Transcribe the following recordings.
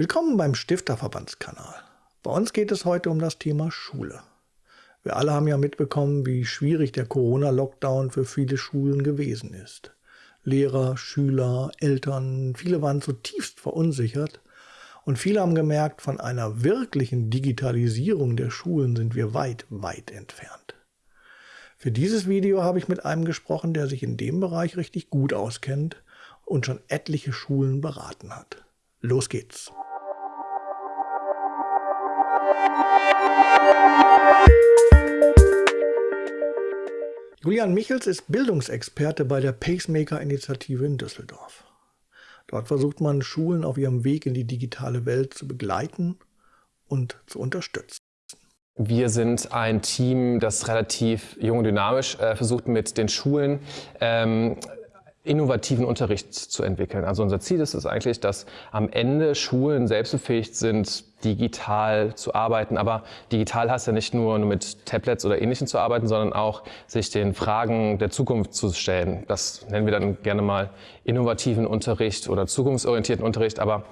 Willkommen beim Stifterverbandskanal. Bei uns geht es heute um das Thema Schule. Wir alle haben ja mitbekommen, wie schwierig der Corona-Lockdown für viele Schulen gewesen ist. Lehrer, Schüler, Eltern, viele waren zutiefst verunsichert und viele haben gemerkt, von einer wirklichen Digitalisierung der Schulen sind wir weit, weit entfernt. Für dieses Video habe ich mit einem gesprochen, der sich in dem Bereich richtig gut auskennt und schon etliche Schulen beraten hat. Los geht's! Julian Michels ist Bildungsexperte bei der Pacemaker-Initiative in Düsseldorf. Dort versucht man, Schulen auf ihrem Weg in die digitale Welt zu begleiten und zu unterstützen. Wir sind ein Team, das relativ jung und dynamisch äh, versucht, mit den Schulen ähm, innovativen Unterricht zu entwickeln. Also unser Ziel ist es eigentlich, dass am Ende Schulen selbst befähigt sind, digital zu arbeiten. Aber digital heißt ja nicht nur mit Tablets oder Ähnlichem zu arbeiten, sondern auch sich den Fragen der Zukunft zu stellen. Das nennen wir dann gerne mal innovativen Unterricht oder zukunftsorientierten Unterricht. Aber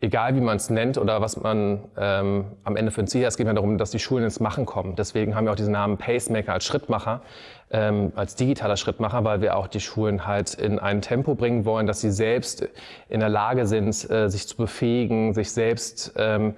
egal wie man es nennt oder was man ähm, am Ende für ein Ziel hat, es geht mir darum, dass die Schulen ins Machen kommen. Deswegen haben wir auch diesen Namen Pacemaker als Schrittmacher, ähm, als digitaler Schrittmacher, weil wir auch die Schulen halt in ein Tempo bringen wollen, dass sie selbst in der Lage sind, äh, sich zu befähigen, sich selbst ähm,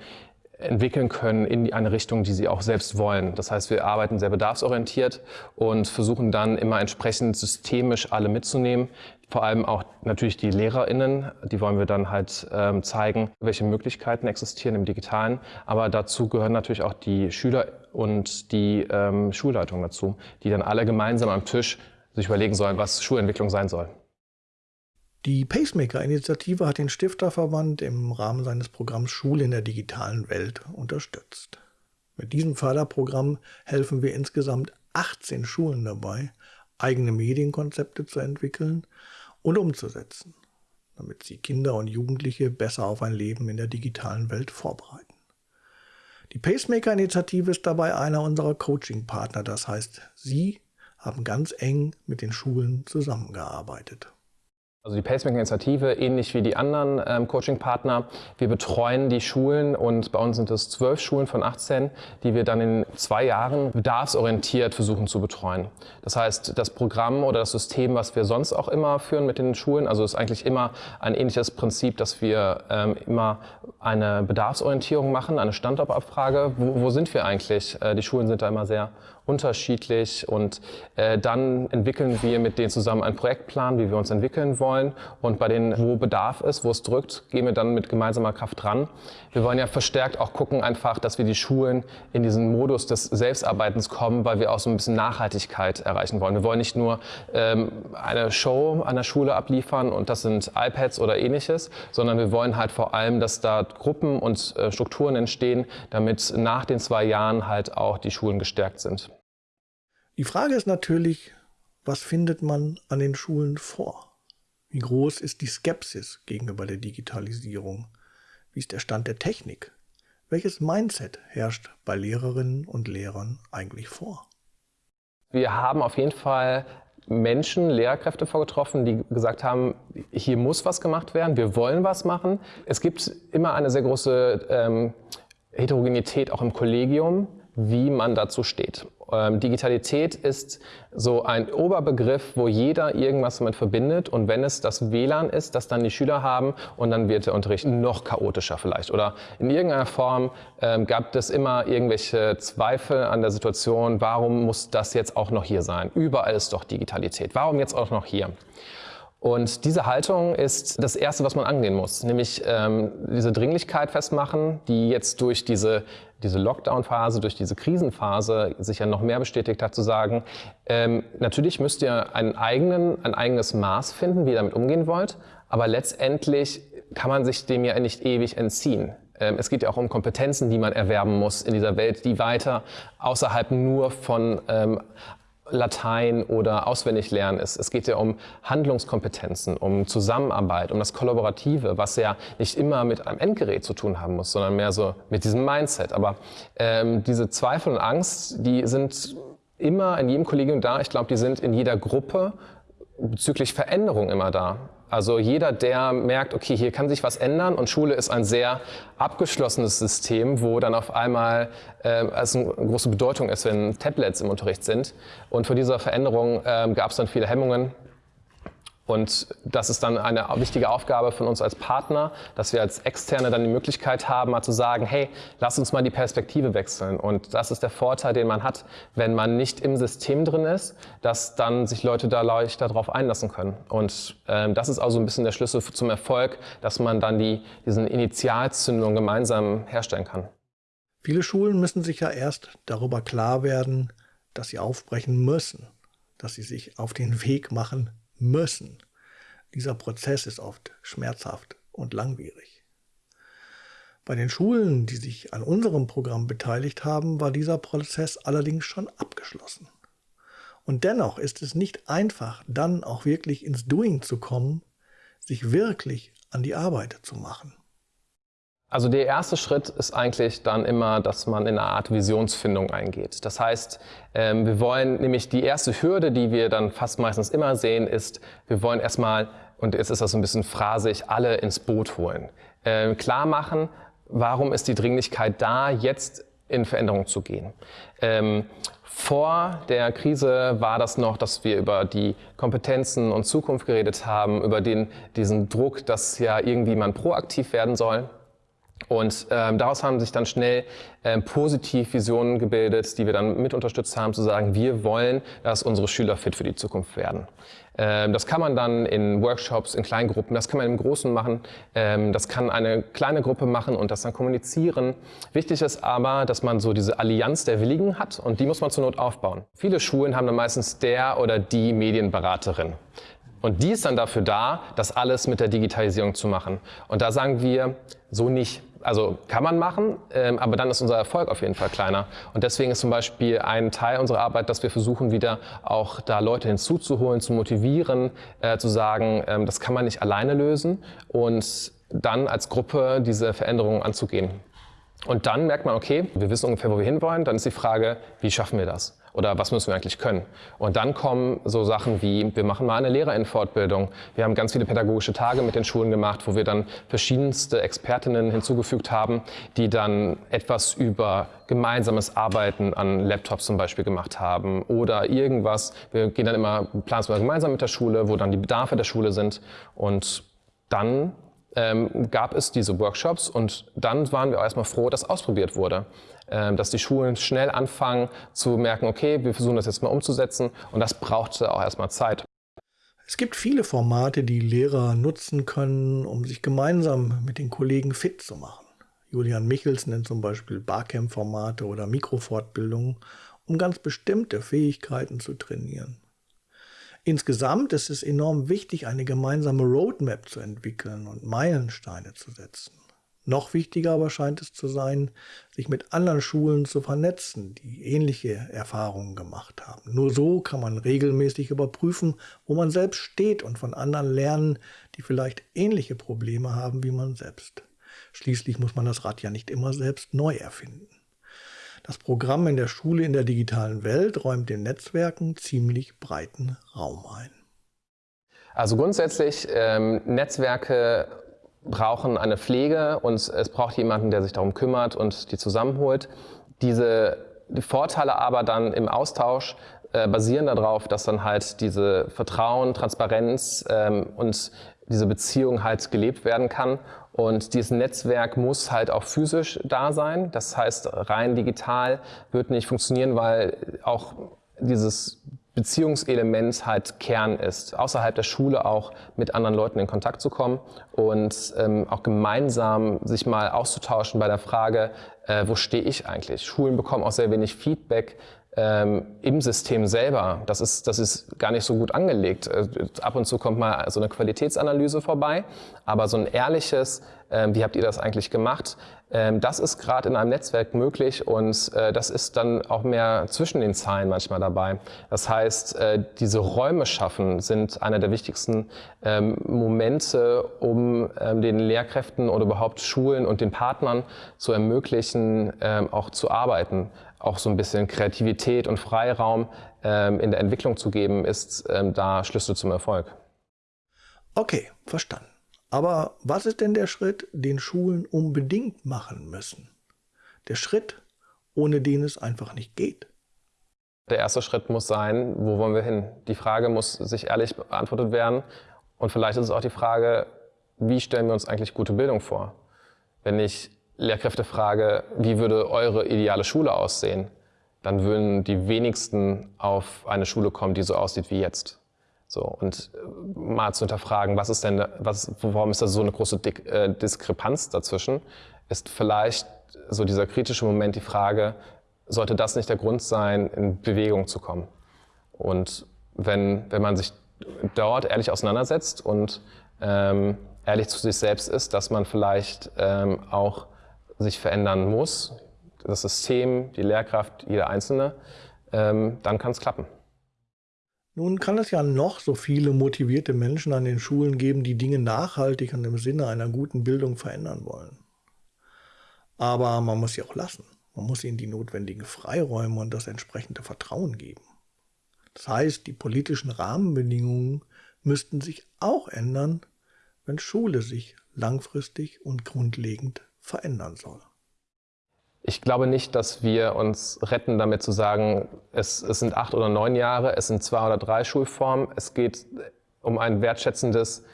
entwickeln können in eine Richtung, die sie auch selbst wollen. Das heißt, wir arbeiten sehr bedarfsorientiert und versuchen dann immer entsprechend systemisch alle mitzunehmen. Vor allem auch natürlich die LehrerInnen, die wollen wir dann halt ähm, zeigen, welche Möglichkeiten existieren im Digitalen. Aber dazu gehören natürlich auch die Schüler und die ähm, Schulleitung dazu, die dann alle gemeinsam am Tisch sich überlegen sollen, was Schulentwicklung sein soll. Die Pacemaker-Initiative hat den Stifterverband im Rahmen seines Programms Schule in der digitalen Welt unterstützt. Mit diesem Förderprogramm helfen wir insgesamt 18 Schulen dabei, eigene Medienkonzepte zu entwickeln und umzusetzen, damit sie Kinder und Jugendliche besser auf ein Leben in der digitalen Welt vorbereiten. Die Pacemaker-Initiative ist dabei einer unserer Coaching-Partner, das heißt, sie haben ganz eng mit den Schulen zusammengearbeitet. Also die Pacemaker-Initiative, ähnlich wie die anderen ähm, Coaching-Partner, wir betreuen die Schulen und bei uns sind es zwölf Schulen von 18, die wir dann in zwei Jahren bedarfsorientiert versuchen zu betreuen. Das heißt, das Programm oder das System, was wir sonst auch immer führen mit den Schulen, also ist eigentlich immer ein ähnliches Prinzip, dass wir ähm, immer eine Bedarfsorientierung machen, eine Standortabfrage. Wo, wo sind wir eigentlich? Äh, die Schulen sind da immer sehr unterschiedlich und äh, dann entwickeln wir mit denen zusammen einen Projektplan, wie wir uns entwickeln wollen und bei denen, wo Bedarf ist, wo es drückt, gehen wir dann mit gemeinsamer Kraft dran. Wir wollen ja verstärkt auch gucken einfach, dass wir die Schulen in diesen Modus des Selbstarbeitens kommen, weil wir auch so ein bisschen Nachhaltigkeit erreichen wollen. Wir wollen nicht nur ähm, eine Show an der Schule abliefern und das sind iPads oder ähnliches, sondern wir wollen halt vor allem, dass da Gruppen und äh, Strukturen entstehen, damit nach den zwei Jahren halt auch die Schulen gestärkt sind. Die Frage ist natürlich, was findet man an den Schulen vor? Wie groß ist die Skepsis gegenüber der Digitalisierung? Wie ist der Stand der Technik? Welches Mindset herrscht bei Lehrerinnen und Lehrern eigentlich vor? Wir haben auf jeden Fall Menschen, Lehrkräfte vorgetroffen, die gesagt haben, hier muss was gemacht werden, wir wollen was machen. Es gibt immer eine sehr große ähm, Heterogenität auch im Kollegium, wie man dazu steht. Ähm, Digitalität ist so ein Oberbegriff, wo jeder irgendwas damit verbindet und wenn es das WLAN ist, das dann die Schüler haben und dann wird der Unterricht noch chaotischer vielleicht oder in irgendeiner Form ähm, gab es immer irgendwelche Zweifel an der Situation, warum muss das jetzt auch noch hier sein? Überall ist doch Digitalität, warum jetzt auch noch hier? Und diese Haltung ist das Erste, was man angehen muss, nämlich ähm, diese Dringlichkeit festmachen, die jetzt durch diese, diese Lockdown-Phase, durch diese Krisenphase sich ja noch mehr bestätigt hat, zu sagen, ähm, natürlich müsst ihr einen eigenen, ein eigenes Maß finden, wie ihr damit umgehen wollt, aber letztendlich kann man sich dem ja nicht ewig entziehen. Ähm, es geht ja auch um Kompetenzen, die man erwerben muss in dieser Welt, die weiter außerhalb nur von ähm, Latein oder auswendig lernen ist. Es geht ja um Handlungskompetenzen, um Zusammenarbeit, um das Kollaborative, was ja nicht immer mit einem Endgerät zu tun haben muss, sondern mehr so mit diesem Mindset. Aber ähm, diese Zweifel und Angst, die sind immer in jedem Kollegium da. Ich glaube, die sind in jeder Gruppe bezüglich Veränderung immer da. Also jeder, der merkt, okay, hier kann sich was ändern und Schule ist ein sehr abgeschlossenes System, wo dann auf einmal äh, es eine große Bedeutung ist, wenn Tablets im Unterricht sind. Und vor dieser Veränderung äh, gab es dann viele Hemmungen. Und das ist dann eine wichtige Aufgabe von uns als Partner, dass wir als Externe dann die Möglichkeit haben, mal zu sagen, hey, lass uns mal die Perspektive wechseln. Und das ist der Vorteil, den man hat, wenn man nicht im System drin ist, dass dann sich Leute da leichter darauf einlassen können. Und ähm, das ist also ein bisschen der Schlüssel zum Erfolg, dass man dann die, diesen Initialzündung gemeinsam herstellen kann. Viele Schulen müssen sich ja erst darüber klar werden, dass sie aufbrechen müssen, dass sie sich auf den Weg machen müssen. Dieser Prozess ist oft schmerzhaft und langwierig. Bei den Schulen, die sich an unserem Programm beteiligt haben, war dieser Prozess allerdings schon abgeschlossen. Und dennoch ist es nicht einfach, dann auch wirklich ins Doing zu kommen, sich wirklich an die Arbeit zu machen. Also der erste Schritt ist eigentlich dann immer, dass man in eine Art Visionsfindung eingeht. Das heißt, ähm, wir wollen nämlich die erste Hürde, die wir dann fast meistens immer sehen, ist, wir wollen erstmal, und jetzt ist das so ein bisschen phrasig, alle ins Boot holen. Ähm, klar machen, warum ist die Dringlichkeit da, jetzt in Veränderung zu gehen. Ähm, vor der Krise war das noch, dass wir über die Kompetenzen und Zukunft geredet haben, über den, diesen Druck, dass ja irgendwie man proaktiv werden soll. Und ähm, daraus haben sich dann schnell ähm, positiv Visionen gebildet, die wir dann mit unterstützt haben, zu sagen, wir wollen, dass unsere Schüler fit für die Zukunft werden. Ähm, das kann man dann in Workshops, in kleinen Gruppen, das kann man im Großen machen, ähm, das kann eine kleine Gruppe machen und das dann kommunizieren. Wichtig ist aber, dass man so diese Allianz der Willigen hat und die muss man zur Not aufbauen. Viele Schulen haben dann meistens der oder die Medienberaterin. Und die ist dann dafür da, das alles mit der Digitalisierung zu machen. Und da sagen wir, so nicht. Also kann man machen, ähm, aber dann ist unser Erfolg auf jeden Fall kleiner. Und deswegen ist zum Beispiel ein Teil unserer Arbeit, dass wir versuchen, wieder auch da Leute hinzuzuholen, zu motivieren, äh, zu sagen, ähm, das kann man nicht alleine lösen und dann als Gruppe diese Veränderungen anzugehen. Und dann merkt man, okay, wir wissen ungefähr, wo wir hinwollen. Dann ist die Frage, wie schaffen wir das? Oder was müssen wir eigentlich können? Und dann kommen so Sachen wie, wir machen mal eine Lehrerinfortbildung. Wir haben ganz viele pädagogische Tage mit den Schulen gemacht, wo wir dann verschiedenste Expertinnen hinzugefügt haben, die dann etwas über gemeinsames Arbeiten an Laptops zum Beispiel gemacht haben oder irgendwas. Wir gehen dann immer, mal gemeinsam mit der Schule, wo dann die Bedarfe der Schule sind und dann ähm, gab es diese Workshops und dann waren wir erstmal froh, dass ausprobiert wurde. Ähm, dass die Schulen schnell anfangen zu merken, okay, wir versuchen das jetzt mal umzusetzen und das brauchte auch erstmal Zeit. Es gibt viele Formate, die Lehrer nutzen können, um sich gemeinsam mit den Kollegen fit zu machen. Julian Michels nennt zum Beispiel Barcamp-Formate oder Mikrofortbildungen, um ganz bestimmte Fähigkeiten zu trainieren. Insgesamt ist es enorm wichtig, eine gemeinsame Roadmap zu entwickeln und Meilensteine zu setzen. Noch wichtiger aber scheint es zu sein, sich mit anderen Schulen zu vernetzen, die ähnliche Erfahrungen gemacht haben. Nur so kann man regelmäßig überprüfen, wo man selbst steht und von anderen lernen, die vielleicht ähnliche Probleme haben wie man selbst. Schließlich muss man das Rad ja nicht immer selbst neu erfinden. Das Programm in der Schule in der digitalen Welt räumt den Netzwerken ziemlich breiten Raum ein. Also grundsätzlich ähm, Netzwerke brauchen eine Pflege und es braucht jemanden, der sich darum kümmert und die zusammenholt. Diese die Vorteile aber dann im Austausch äh, basieren darauf, dass dann halt diese Vertrauen, Transparenz ähm, und diese Beziehung halt gelebt werden kann. Und dieses Netzwerk muss halt auch physisch da sein. Das heißt, rein digital wird nicht funktionieren, weil auch dieses Beziehungselement halt Kern ist, außerhalb der Schule auch mit anderen Leuten in Kontakt zu kommen und ähm, auch gemeinsam sich mal auszutauschen bei der Frage, äh, wo stehe ich eigentlich? Schulen bekommen auch sehr wenig Feedback ähm, im System selber, das ist, das ist gar nicht so gut angelegt. Äh, ab und zu kommt mal so eine Qualitätsanalyse vorbei, aber so ein ehrliches, wie habt ihr das eigentlich gemacht, ähm, das ist gerade in einem Netzwerk möglich und äh, das ist dann auch mehr zwischen den Zeilen manchmal dabei. Das heißt, äh, diese Räume schaffen sind einer der wichtigsten ähm, Momente, um ähm, den Lehrkräften oder überhaupt Schulen und den Partnern zu ermöglichen, ähm, auch zu arbeiten auch so ein bisschen Kreativität und Freiraum ähm, in der Entwicklung zu geben, ist ähm, da Schlüssel zum Erfolg. Okay, verstanden. Aber was ist denn der Schritt, den Schulen unbedingt machen müssen? Der Schritt, ohne den es einfach nicht geht. Der erste Schritt muss sein, wo wollen wir hin? Die Frage muss sich ehrlich beantwortet werden. Und vielleicht ist es auch die Frage, wie stellen wir uns eigentlich gute Bildung vor? Wenn ich Lehrkräfte frage, wie würde eure ideale Schule aussehen, dann würden die wenigsten auf eine Schule kommen, die so aussieht wie jetzt. So, und äh, mal zu hinterfragen, was ist denn, was, warum ist da so eine große Dik äh, Diskrepanz dazwischen, ist vielleicht so dieser kritische Moment die Frage, sollte das nicht der Grund sein, in Bewegung zu kommen? Und wenn, wenn man sich dort ehrlich auseinandersetzt und ähm, ehrlich zu sich selbst ist, dass man vielleicht ähm, auch sich verändern muss, das System, die Lehrkraft, jeder Einzelne, ähm, dann kann es klappen. Nun kann es ja noch so viele motivierte Menschen an den Schulen geben, die Dinge nachhaltig und im Sinne einer guten Bildung verändern wollen. Aber man muss sie auch lassen. Man muss ihnen die notwendigen Freiräume und das entsprechende Vertrauen geben. Das heißt, die politischen Rahmenbedingungen müssten sich auch ändern, wenn Schule sich langfristig und grundlegend verändern soll. Ich glaube nicht, dass wir uns retten, damit zu sagen, es, es sind acht oder neun Jahre, es sind zwei oder drei Schulformen. Es geht um ein wertschätzendes,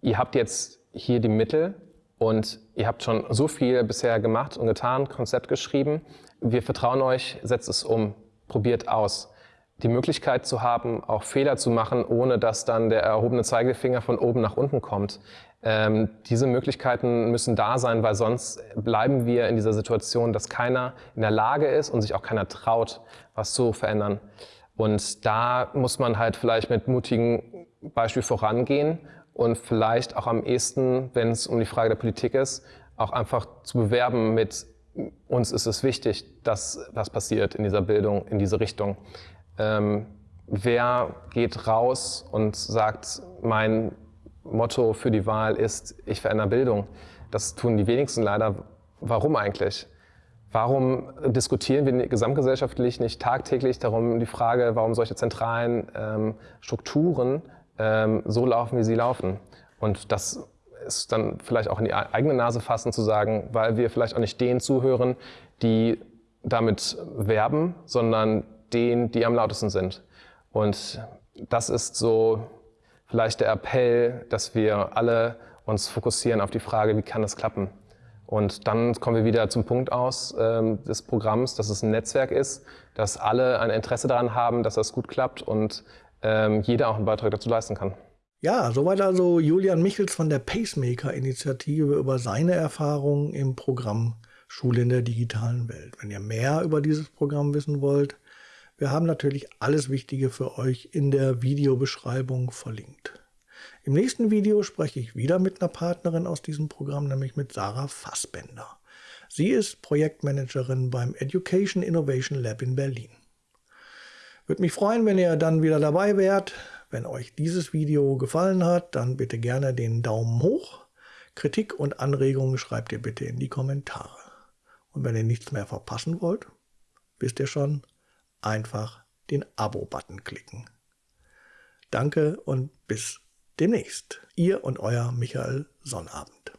ihr habt jetzt hier die Mittel und ihr habt schon so viel bisher gemacht und getan, Konzept geschrieben. Wir vertrauen euch, setzt es um, probiert aus. Die Möglichkeit zu haben, auch Fehler zu machen, ohne dass dann der erhobene Zeigefinger von oben nach unten kommt, ähm, diese Möglichkeiten müssen da sein, weil sonst bleiben wir in dieser Situation, dass keiner in der Lage ist und sich auch keiner traut, was zu verändern. Und da muss man halt vielleicht mit mutigen Beispiel vorangehen und vielleicht auch am ehesten, wenn es um die Frage der Politik ist, auch einfach zu bewerben mit uns ist es wichtig, dass was passiert in dieser Bildung, in diese Richtung. Ähm, wer geht raus und sagt, mein Motto für die Wahl ist, ich verändere Bildung. Das tun die wenigsten leider. Warum eigentlich? Warum diskutieren wir gesamtgesellschaftlich nicht tagtäglich darum die Frage, warum solche zentralen ähm, Strukturen ähm, so laufen, wie sie laufen? Und das ist dann vielleicht auch in die eigene Nase fassen zu sagen, weil wir vielleicht auch nicht denen zuhören, die damit werben, sondern denen, die am lautesten sind. Und das ist so vielleicht der Appell, dass wir alle uns fokussieren auf die Frage, wie kann das klappen? Und dann kommen wir wieder zum Punkt aus ähm, des Programms, dass es ein Netzwerk ist, dass alle ein Interesse daran haben, dass das gut klappt und ähm, jeder auch einen Beitrag dazu leisten kann. Ja, soweit also Julian Michels von der Pacemaker-Initiative über seine Erfahrungen im Programm Schule in der digitalen Welt. Wenn ihr mehr über dieses Programm wissen wollt, wir haben natürlich alles Wichtige für euch in der Videobeschreibung verlinkt. Im nächsten Video spreche ich wieder mit einer Partnerin aus diesem Programm, nämlich mit Sarah Fassbender. Sie ist Projektmanagerin beim Education Innovation Lab in Berlin. Würde mich freuen, wenn ihr dann wieder dabei wärt. Wenn euch dieses Video gefallen hat, dann bitte gerne den Daumen hoch. Kritik und Anregungen schreibt ihr bitte in die Kommentare. Und wenn ihr nichts mehr verpassen wollt, wisst ihr schon, einfach den Abo-Button klicken. Danke und bis demnächst. Ihr und euer Michael Sonnabend.